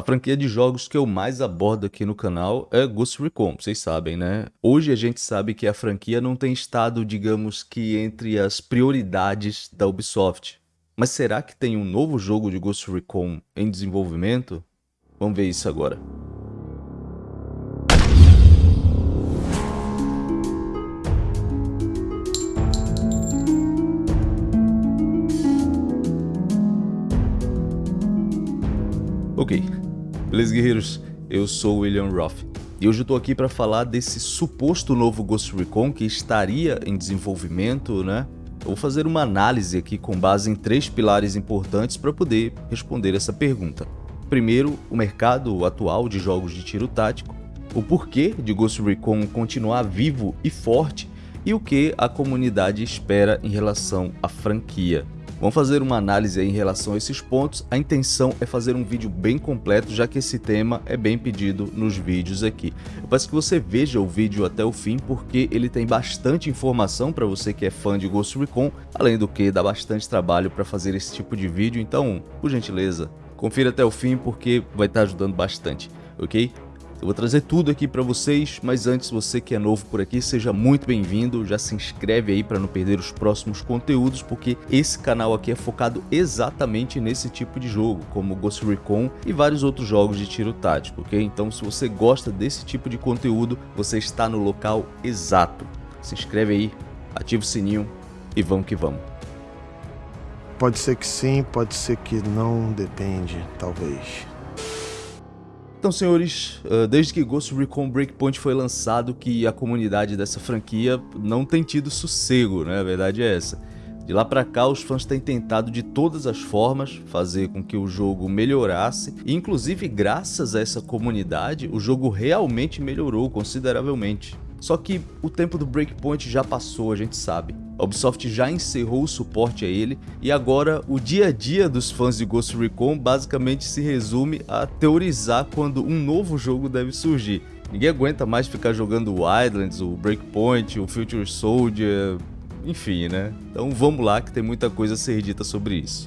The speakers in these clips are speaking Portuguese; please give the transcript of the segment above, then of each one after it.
A franquia de jogos que eu mais abordo aqui no canal é Ghost Recon, vocês sabem, né? Hoje a gente sabe que a franquia não tem estado, digamos que, entre as prioridades da Ubisoft. Mas será que tem um novo jogo de Ghost Recon em desenvolvimento? Vamos ver isso agora. Beleza guerreiros? Eu sou o William Roth e hoje eu tô aqui para falar desse suposto novo Ghost Recon que estaria em desenvolvimento, né? Eu vou fazer uma análise aqui com base em três pilares importantes para poder responder essa pergunta. Primeiro, o mercado atual de jogos de tiro tático, o porquê de Ghost Recon continuar vivo e forte e o que a comunidade espera em relação à franquia. Vamos fazer uma análise em relação a esses pontos. A intenção é fazer um vídeo bem completo, já que esse tema é bem pedido nos vídeos aqui. Eu peço que você veja o vídeo até o fim, porque ele tem bastante informação para você que é fã de Ghost Recon, além do que dá bastante trabalho para fazer esse tipo de vídeo, então, por gentileza, confira até o fim porque vai estar ajudando bastante, ok? Eu vou trazer tudo aqui para vocês, mas antes você que é novo por aqui, seja muito bem-vindo, já se inscreve aí para não perder os próximos conteúdos, porque esse canal aqui é focado exatamente nesse tipo de jogo, como Ghost Recon e vários outros jogos de tiro tático, ok? Então se você gosta desse tipo de conteúdo, você está no local exato. Se inscreve aí, ativa o sininho e vamos que vamos. Pode ser que sim, pode ser que não, depende, talvez. Então, senhores, ah, desde que Ghost Recon Breakpoint foi lançado, que a comunidade dessa franquia não tem tido sossego, né? A verdade é essa. De lá pra cá, os fãs têm tentado de todas as formas fazer com que o jogo melhorasse, e inclusive graças a essa comunidade, o jogo realmente melhorou consideravelmente. Só que o tempo do Breakpoint já passou, a gente sabe. A Ubisoft já encerrou o suporte a ele e agora o dia a dia dos fãs de Ghost Recon basicamente se resume a teorizar quando um novo jogo deve surgir. Ninguém aguenta mais ficar jogando o Wildlands, o Breakpoint, o Future Soldier, enfim, né? Então vamos lá que tem muita coisa a ser dita sobre isso.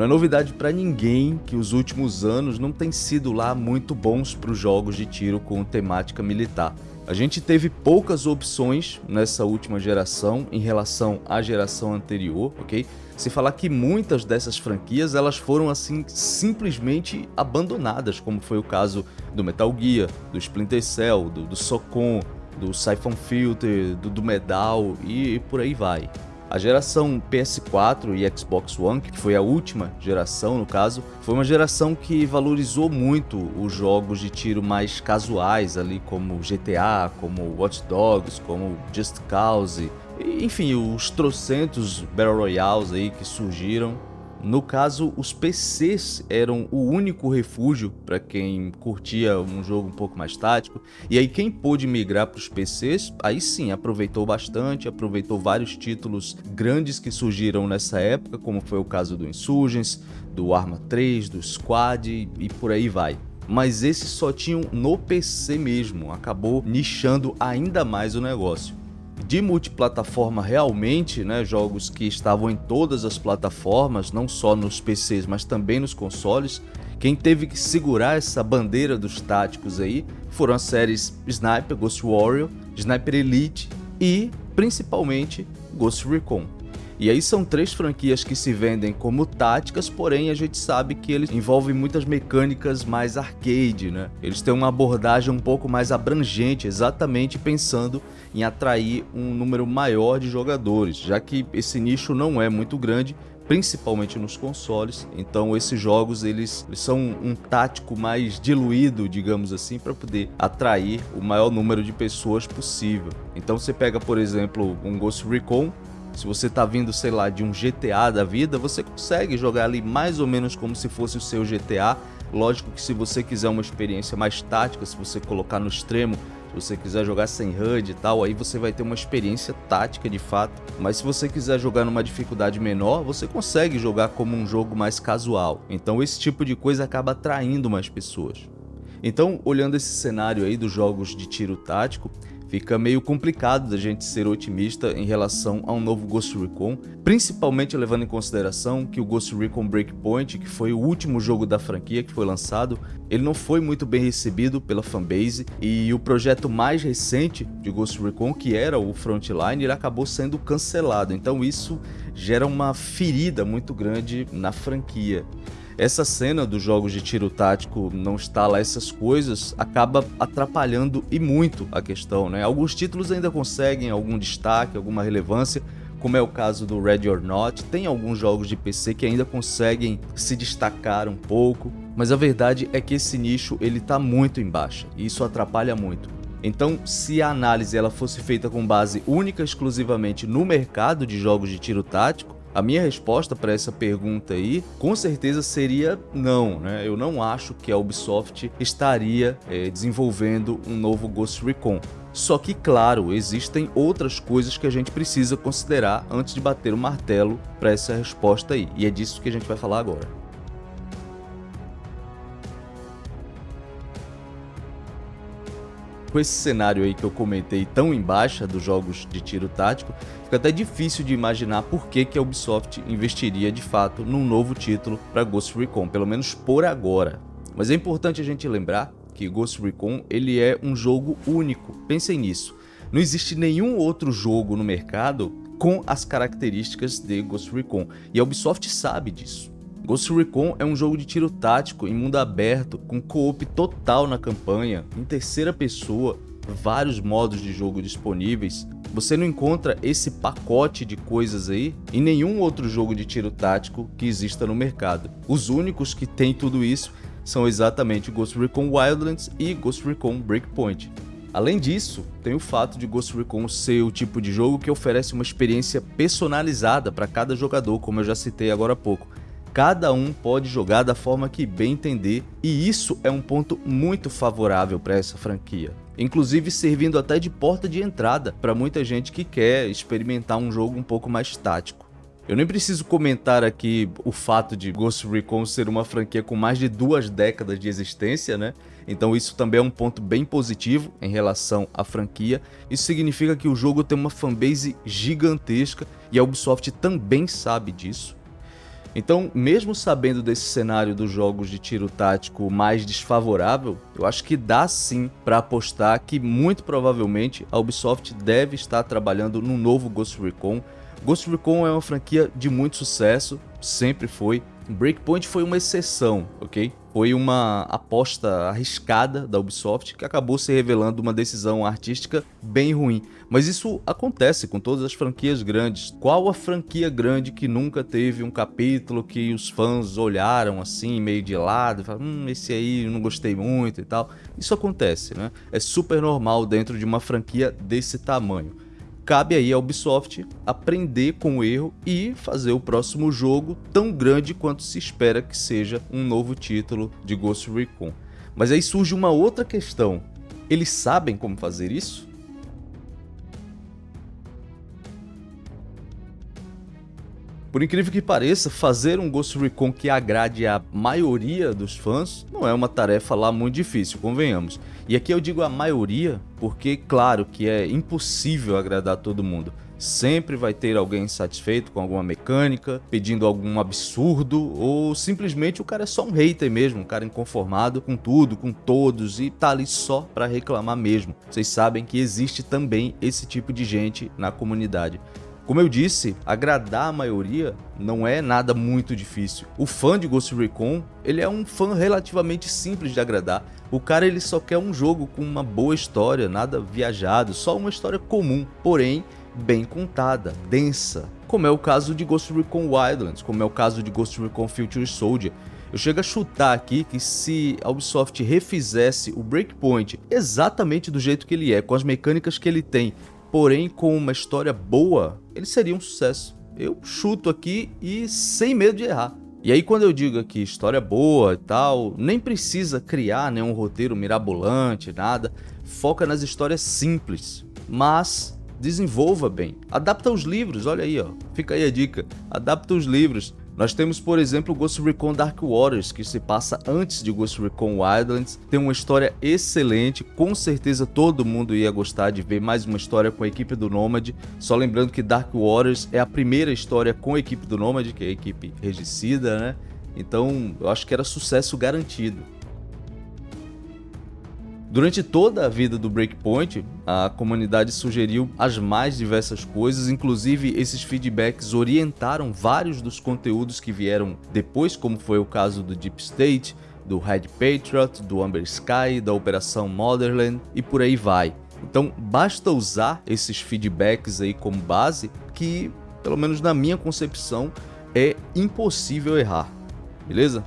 Não é novidade para ninguém que os últimos anos não têm sido lá muito bons para os jogos de tiro com temática militar. A gente teve poucas opções nessa última geração em relação à geração anterior, ok? Se falar que muitas dessas franquias elas foram assim simplesmente abandonadas, como foi o caso do Metal Gear, do Splinter Cell, do, do Socom, do Siphon Filter, do, do Medal e, e por aí vai. A geração PS4 e Xbox One, que foi a última geração no caso, foi uma geração que valorizou muito os jogos de tiro mais casuais ali, como GTA, como Watch Dogs, como Just Cause, enfim, os trocentos Battle Royales aí que surgiram no caso, os PCs eram o único refúgio para quem curtia um jogo um pouco mais tático. E aí quem pôde migrar para os PCs, aí sim, aproveitou bastante, aproveitou vários títulos grandes que surgiram nessa época, como foi o caso do Insurgents, do Arma 3, do Squad e por aí vai mas esses só tinham no PC mesmo, acabou nichando ainda mais o negócio de multiplataforma realmente, né, jogos que estavam em todas as plataformas, não só nos PCs, mas também nos consoles, quem teve que segurar essa bandeira dos táticos aí foram as séries Sniper, Ghost Warrior, Sniper Elite e, principalmente, Ghost Recon. E aí são três franquias que se vendem como táticas, porém a gente sabe que eles envolvem muitas mecânicas mais arcade, né? Eles têm uma abordagem um pouco mais abrangente, exatamente pensando em atrair um número maior de jogadores, já que esse nicho não é muito grande, principalmente nos consoles. Então esses jogos eles, eles são um tático mais diluído, digamos assim, para poder atrair o maior número de pessoas possível. Então você pega, por exemplo, um Ghost Recon, se você está vindo, sei lá, de um GTA da vida, você consegue jogar ali mais ou menos como se fosse o seu GTA. Lógico que se você quiser uma experiência mais tática, se você colocar no extremo, se você quiser jogar sem HUD e tal, aí você vai ter uma experiência tática de fato. Mas se você quiser jogar numa dificuldade menor, você consegue jogar como um jogo mais casual. Então esse tipo de coisa acaba atraindo mais pessoas. Então, olhando esse cenário aí dos jogos de tiro tático, fica meio complicado da gente ser otimista em relação a um novo Ghost Recon, principalmente levando em consideração que o Ghost Recon Breakpoint, que foi o último jogo da franquia que foi lançado, ele não foi muito bem recebido pela fanbase e o projeto mais recente de Ghost Recon, que era o Frontline, ele acabou sendo cancelado, então isso gera uma ferida muito grande na franquia essa cena dos jogos de tiro tático não está lá essas coisas, acaba atrapalhando e muito a questão, né? Alguns títulos ainda conseguem algum destaque, alguma relevância, como é o caso do Ready or Not, tem alguns jogos de PC que ainda conseguem se destacar um pouco, mas a verdade é que esse nicho ele tá muito em baixa, e isso atrapalha muito. Então, se a análise ela fosse feita com base única exclusivamente no mercado de jogos de tiro tático, a minha resposta para essa pergunta aí, com certeza seria não, né? Eu não acho que a Ubisoft estaria é, desenvolvendo um novo Ghost Recon. Só que, claro, existem outras coisas que a gente precisa considerar antes de bater o martelo para essa resposta aí. E é disso que a gente vai falar agora. Com esse cenário aí que eu comentei tão em baixa dos jogos de tiro tático, fica até difícil de imaginar por que, que a Ubisoft investiria de fato num novo título para Ghost Recon, pelo menos por agora. Mas é importante a gente lembrar que Ghost Recon ele é um jogo único, pensem nisso. Não existe nenhum outro jogo no mercado com as características de Ghost Recon, e a Ubisoft sabe disso. Ghost Recon é um jogo de tiro tático em mundo aberto, com co-op total na campanha, em terceira pessoa, vários modos de jogo disponíveis. Você não encontra esse pacote de coisas aí em nenhum outro jogo de tiro tático que exista no mercado. Os únicos que têm tudo isso são exatamente Ghost Recon Wildlands e Ghost Recon Breakpoint. Além disso, tem o fato de Ghost Recon ser o tipo de jogo que oferece uma experiência personalizada para cada jogador, como eu já citei agora há pouco. Cada um pode jogar da forma que bem entender, e isso é um ponto muito favorável para essa franquia. Inclusive servindo até de porta de entrada para muita gente que quer experimentar um jogo um pouco mais tático. Eu nem preciso comentar aqui o fato de Ghost Recon ser uma franquia com mais de duas décadas de existência, né? Então isso também é um ponto bem positivo em relação à franquia. Isso significa que o jogo tem uma fanbase gigantesca e a Ubisoft também sabe disso. Então, mesmo sabendo desse cenário dos jogos de tiro tático mais desfavorável, eu acho que dá sim para apostar que muito provavelmente a Ubisoft deve estar trabalhando num novo Ghost Recon. Ghost Recon é uma franquia de muito sucesso, sempre foi. Breakpoint foi uma exceção, ok? Foi uma aposta arriscada da Ubisoft que acabou se revelando uma decisão artística bem ruim. Mas isso acontece com todas as franquias grandes. Qual a franquia grande que nunca teve um capítulo que os fãs olharam assim, meio de lado, e falaram, hum, esse aí não gostei muito e tal? Isso acontece, né? É super normal dentro de uma franquia desse tamanho cabe aí à Ubisoft aprender com o erro e fazer o próximo jogo tão grande quanto se espera que seja um novo título de Ghost Recon. Mas aí surge uma outra questão. Eles sabem como fazer isso? Por incrível que pareça, fazer um Ghost Recon que agrade a maioria dos fãs não é uma tarefa lá muito difícil, convenhamos. E aqui eu digo a maioria porque, claro, que é impossível agradar todo mundo. Sempre vai ter alguém insatisfeito com alguma mecânica, pedindo algum absurdo, ou simplesmente o cara é só um hater mesmo, um cara inconformado com tudo, com todos e tá ali só para reclamar mesmo. Vocês sabem que existe também esse tipo de gente na comunidade. Como eu disse, agradar a maioria não é nada muito difícil. O fã de Ghost Recon, ele é um fã relativamente simples de agradar. O cara ele só quer um jogo com uma boa história, nada viajado, só uma história comum, porém bem contada, densa, como é o caso de Ghost Recon Wildlands, como é o caso de Ghost Recon Future Soldier. Eu chego a chutar aqui que se a Ubisoft refizesse o Breakpoint exatamente do jeito que ele é, com as mecânicas que ele tem, porém com uma história boa, ele seria um sucesso. Eu chuto aqui e sem medo de errar. E aí quando eu digo aqui história boa e tal, nem precisa criar nenhum roteiro mirabolante, nada. Foca nas histórias simples, mas desenvolva bem. Adapta os livros, olha aí, ó. Fica aí a dica. Adapta os livros. Nós temos, por exemplo, Ghost Recon Dark Waters, que se passa antes de Ghost Recon Wildlands, tem uma história excelente, com certeza todo mundo ia gostar de ver mais uma história com a equipe do Nomad, só lembrando que Dark Waters é a primeira história com a equipe do Nomad, que é a equipe regicida, né? Então, eu acho que era sucesso garantido. Durante toda a vida do Breakpoint, a comunidade sugeriu as mais diversas coisas, inclusive esses feedbacks orientaram vários dos conteúdos que vieram depois, como foi o caso do Deep State, do Red Patriot, do Amber Sky, da Operação Motherland e por aí vai. Então basta usar esses feedbacks aí como base que, pelo menos na minha concepção, é impossível errar, beleza?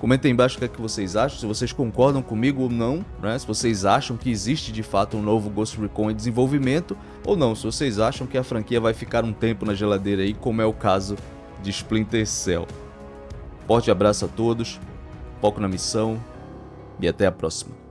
Comentem embaixo o que, é que vocês acham, se vocês concordam comigo ou não, né? se vocês acham que existe de fato um novo Ghost Recon em desenvolvimento, ou não, se vocês acham que a franquia vai ficar um tempo na geladeira aí, como é o caso de Splinter Cell. Forte abraço a todos, foco na missão e até a próxima.